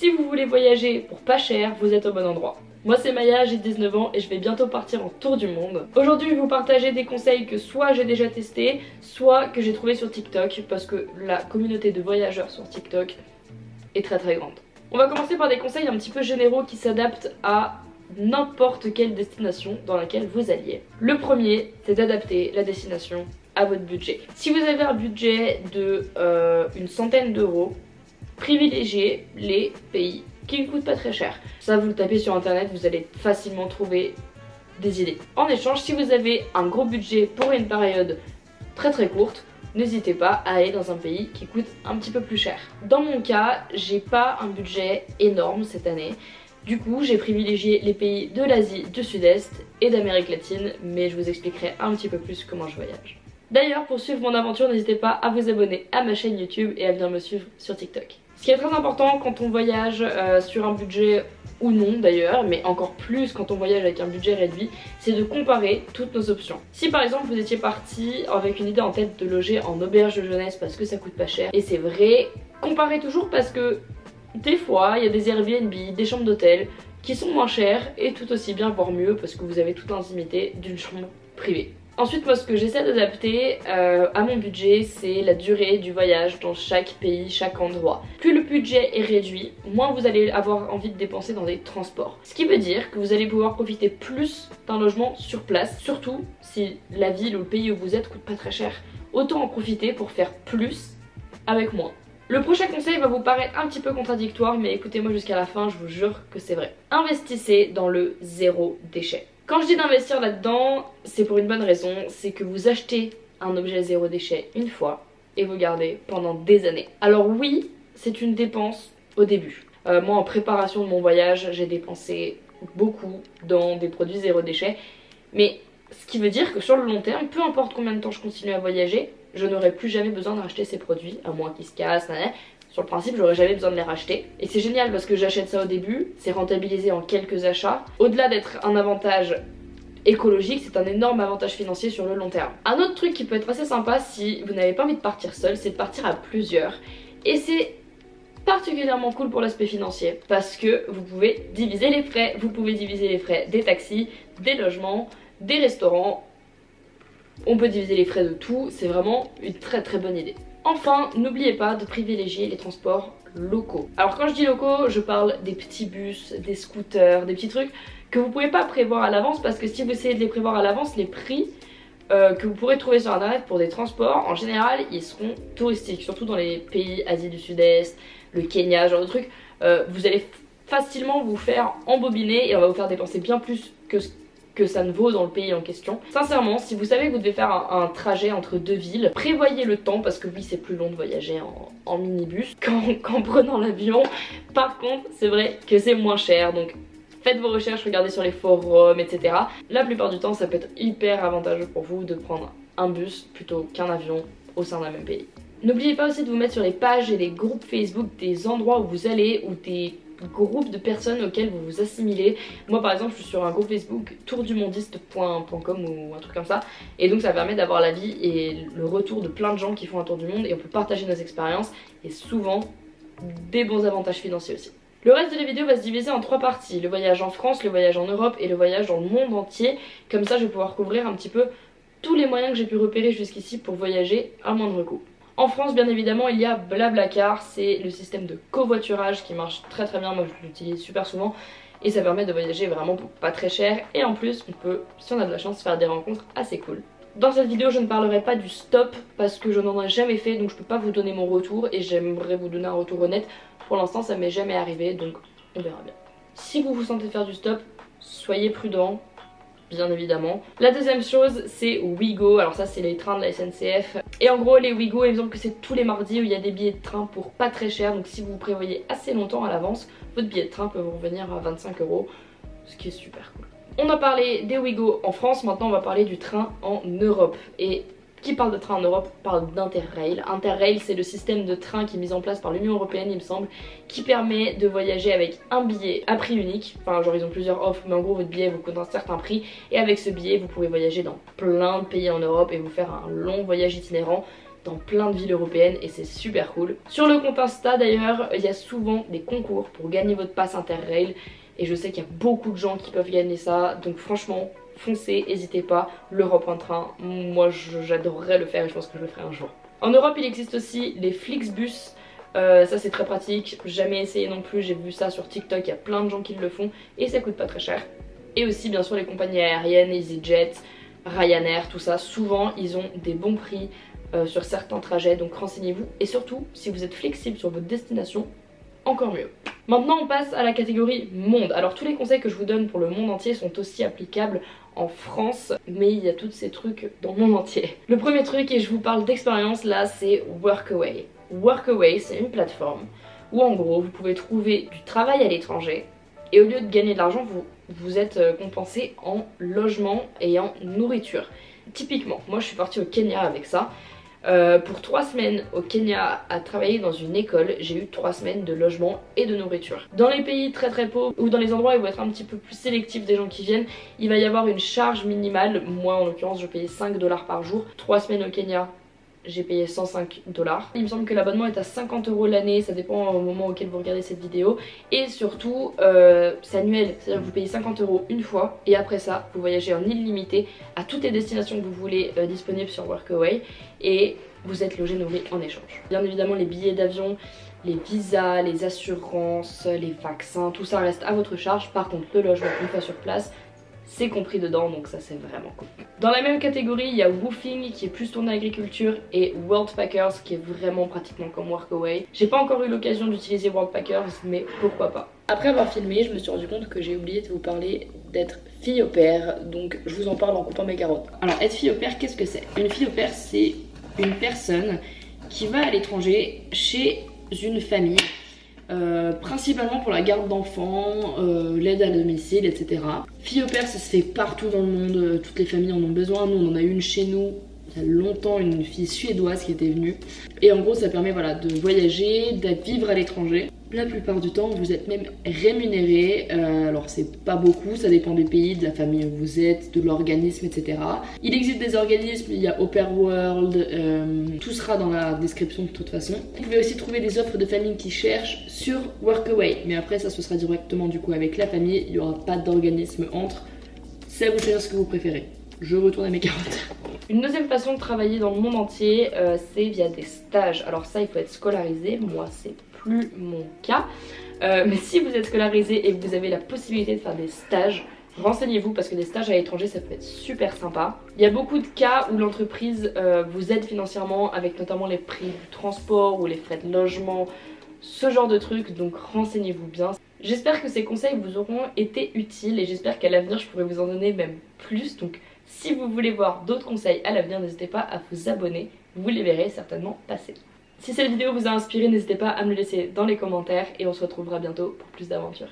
Si vous voulez voyager pour pas cher, vous êtes au bon endroit. Moi c'est Maya, j'ai 19 ans et je vais bientôt partir en tour du monde. Aujourd'hui je vais vous partager des conseils que soit j'ai déjà testé, soit que j'ai trouvé sur TikTok parce que la communauté de voyageurs sur TikTok est très très grande. On va commencer par des conseils un petit peu généraux qui s'adaptent à n'importe quelle destination dans laquelle vous alliez. Le premier, c'est d'adapter la destination à votre budget. Si vous avez un budget de euh, une centaine d'euros, privilégiez les pays qui ne coûtent pas très cher. Ça, vous le tapez sur internet, vous allez facilement trouver des idées. En échange, si vous avez un gros budget pour une période très très courte, n'hésitez pas à aller dans un pays qui coûte un petit peu plus cher. Dans mon cas, j'ai pas un budget énorme cette année. Du coup, j'ai privilégié les pays de l'Asie, du Sud-Est et d'Amérique latine, mais je vous expliquerai un petit peu plus comment je voyage. D'ailleurs, pour suivre mon aventure, n'hésitez pas à vous abonner à ma chaîne YouTube et à venir me suivre sur TikTok. Ce qui est très important quand on voyage euh, sur un budget ou non d'ailleurs, mais encore plus quand on voyage avec un budget réduit, c'est de comparer toutes nos options. Si par exemple vous étiez parti avec une idée en tête de loger en auberge de jeunesse parce que ça coûte pas cher, et c'est vrai, comparez toujours parce que des fois il y a des Airbnb, des chambres d'hôtel qui sont moins chères et tout aussi bien voire mieux parce que vous avez toute l'intimité d'une chambre privée. Ensuite, moi, ce que j'essaie d'adapter euh, à mon budget, c'est la durée du voyage dans chaque pays, chaque endroit. Plus le budget est réduit, moins vous allez avoir envie de dépenser dans des transports. Ce qui veut dire que vous allez pouvoir profiter plus d'un logement sur place, surtout si la ville ou le pays où vous êtes coûte pas très cher. Autant en profiter pour faire plus avec moins. Le prochain conseil va vous paraître un petit peu contradictoire, mais écoutez-moi jusqu'à la fin, je vous jure que c'est vrai. Investissez dans le zéro déchet. Quand je dis d'investir là-dedans, c'est pour une bonne raison, c'est que vous achetez un objet zéro déchet une fois et vous gardez pendant des années. Alors oui, c'est une dépense au début. Euh, moi en préparation de mon voyage, j'ai dépensé beaucoup dans des produits zéro déchet, mais ce qui veut dire que sur le long terme, peu importe combien de temps je continue à voyager, je n'aurai plus jamais besoin de racheter ces produits, à moins qu'ils se cassent, sur le principe, j'aurais jamais besoin de les racheter. Et c'est génial parce que j'achète ça au début, c'est rentabilisé en quelques achats. Au-delà d'être un avantage écologique, c'est un énorme avantage financier sur le long terme. Un autre truc qui peut être assez sympa si vous n'avez pas envie de partir seul, c'est de partir à plusieurs. Et c'est particulièrement cool pour l'aspect financier parce que vous pouvez diviser les frais, vous pouvez diviser les frais des taxis, des logements, des restaurants, on peut diviser les frais de tout, c'est vraiment une très très bonne idée. Enfin, n'oubliez pas de privilégier les transports locaux. Alors quand je dis locaux, je parle des petits bus, des scooters, des petits trucs que vous pouvez pas prévoir à l'avance parce que si vous essayez de les prévoir à l'avance, les prix euh, que vous pourrez trouver sur internet pour des transports, en général, ils seront touristiques, surtout dans les pays Asie du Sud-Est, le Kenya, genre de trucs. Euh, vous allez facilement vous faire embobiner et on va vous faire dépenser bien plus que ce que ça ne vaut dans le pays en question. Sincèrement, si vous savez que vous devez faire un, trajet entre deux villes, prévoyez le temps parce que oui, c'est plus long de voyager en, minibus qu'en prenant l'avion. Par contre, c'est vrai que c'est moins cher, donc faites vos recherches, regardez sur les forums, etc. La plupart du temps, ça peut être hyper avantageux pour vous de prendre un bus plutôt qu'un avion au sein d'un même pays. N'oubliez pas aussi de vous mettre sur les pages et les groupes Facebook des endroits où vous allez ou des groupe de personnes auxquelles vous vous assimilez. Moi par exemple je suis sur un groupe Facebook tourdumondiste.com ou un truc comme ça et donc ça permet d'avoir l'avis et le retour de plein de gens qui font un tour du monde et on peut partager nos expériences et souvent des bons avantages financiers aussi. Le reste de la vidéo va se diviser en trois parties, le voyage en France, le voyage en Europe et le voyage dans le monde entier. Comme ça je vais pouvoir couvrir un petit peu tous les moyens que j'ai pu repérer jusqu'ici pour voyager à moindre coût. En France, bien évidemment, il y a Blablacar, c'est le système de covoiturage qui marche très très bien, moi je l'utilise super souvent et ça permet de voyager vraiment pour pas très cher et en plus on peut, si on a de la chance, faire des rencontres assez cool. Dans cette vidéo je ne parlerai pas du stop parce que je n'en ai jamais fait donc je peux pas vous donner mon retour et j'aimerais vous donner un retour honnête. Pour l'instant ça m'est jamais arrivé donc on verra bien. Si vous vous sentez faire du stop, soyez prudent, bien évidemment. La deuxième chose c'est Wigo, alors ça c'est les trains de la SNCF. Et en gros les Wigo il me que c'est tous les mardis où il y a des billets de train pour pas très cher. Donc si vous prévoyez assez longtemps à l'avance, votre billet de train peut vous revenir à 25 euros, ce qui est super cool. On a parlé des Wigo en France, maintenant on va parler du train en Europe. Et qui parle de train en Europe parle d'Interrail. Interrail, c'est le système de train qui est mis en place par l'Union Européenne, il me semble, qui permet de voyager avec un billet à prix unique. Enfin, genre, ils ont plusieurs offres, mais en gros, votre billet vous coûte un certain prix. Et avec ce billet, vous pouvez voyager dans plein de pays en Europe et vous faire un long voyage itinérant. dans plein de villes européennes et c'est super cool. Sur le compte Insta d'ailleurs, il y a souvent des concours pour gagner votre passe Interrail et je sais qu'il y a beaucoup de gens qui peuvent gagner ça donc franchement foncez, n'hésitez pas, l'Europe en train, moi j'adorerais le faire et je pense que je le ferai un jour. En Europe il existe aussi les Flixbus, euh, ça c'est très pratique, jamais essayé non plus, j'ai vu ça sur TikTok, il y a plein de gens qui le font et ça coûte pas très cher. Et aussi bien sûr les compagnies aériennes, EasyJet, Ryanair, tout ça, souvent ils ont des bons prix euh, sur certains trajets. Donc renseignez-vous. Et surtout si vous êtes flexible sur votre destination, encore mieux. Maintenant on passe à la catégorie monde. Alors tous les conseils que je vous donne pour le monde entier sont aussi applicables en France, mais il y a tous ces trucs dans le monde entier. Le premier truc, et je vous parle d'expérience là, c'est Workaway. Workaway, c'est une plateforme où en gros vous pouvez trouver du travail à l'étranger et au lieu de gagner de l'argent, vous, vous êtes euh, compensé en logement et en nourriture. Typiquement, moi je suis partie au Kenya avec ça. Euh, pour trois semaines au Kenya à travailler dans une école, j'ai eu trois semaines de logement et de nourriture. Dans les pays très très pauvres ou dans les endroits où il être un petit peu plus sélectif des gens qui viennent, il va y avoir une charge minimale. Moi en l'occurrence je payais 5 dollars par jour. Trois semaines au Kenya, j'ai payé 105 dollars. Il me semble que l'abonnement est à 50 euros l'année, ça dépend au moment auquel vous regardez cette vidéo. Et surtout, euh, c'est annuel, c'est-à-dire que vous payez 50 euros une fois et après ça, vous voyagez en illimité à toutes les destinations que vous voulez euh, disponibles sur Workaway et vous êtes logé nourri en échange. Bien évidemment, les billets d'avion, les visas, les assurances, les vaccins, tout ça reste à votre charge. Par contre, le logement, une fois sur place, c'est compris dedans donc ça c'est vraiment cool. Dans la même catégorie il y a Woofing qui est plus tourné agriculture et World Packers qui est vraiment pratiquement comme Workaway. J'ai pas encore eu l'occasion d'utiliser World Packers mais pourquoi pas. Après avoir filmé je me suis rendu compte que j'ai oublié de vous parler d'être fille au père donc je vous en parle en coupant mes carottes. Alors être fille au père qu'est-ce que c'est? Une fille au père c'est une personne qui va à l'étranger chez une famille principalement pour la garde d'enfants, euh, l'aide à domicile, etc. Fille au père, ça se fait partout dans le monde, euh, toutes les familles en ont besoin. Nous, on en a une chez nous il y a longtemps, une fille suédoise qui était venue. Et en gros, ça permet voilà, de voyager, d'être vivre à l'étranger. La plupart du temps, vous êtes même rémunéré. Euh, alors, c'est pas beaucoup, ça dépend du pays, de la famille où vous êtes, de l'organisme, etc. Il existe des organismes, il y a Open World, euh, tout sera dans la description de toute façon. Vous pouvez aussi trouver des offres de famille qui cherchent sur Workaway. Mais après, ça, ce sera directement du coup avec la famille. Il n'y aura pas d'organisme entre. C'est à vous de choisir ce que vous préférez. Je retourne à mes carottes. Une deuxième façon de travailler dans le monde entier, euh, c'est via des stages. Alors ça, il faut être scolarisé. Moi, c'est plus mon cas. Euh, mais si vous êtes scolarisé et que vous avez la possibilité de faire des stages, renseignez-vous parce que des stages à l'étranger ça peut être super sympa. Il y a beaucoup de cas où l'entreprise euh, vous aide financièrement avec notamment les prix du transport ou les frais de logement, ce genre de trucs donc renseignez-vous bien. J'espère que ces conseils vous auront été utiles et j'espère qu'à l'avenir je pourrai vous en donner même plus donc si vous voulez voir d'autres conseils à l'avenir n'hésitez pas à vous abonner, vous les verrez certainement passer. Si cette vidéo vous a inspiré, n'hésitez pas à me le laisser dans les commentaires et on se retrouvera bientôt pour plus d'aventures.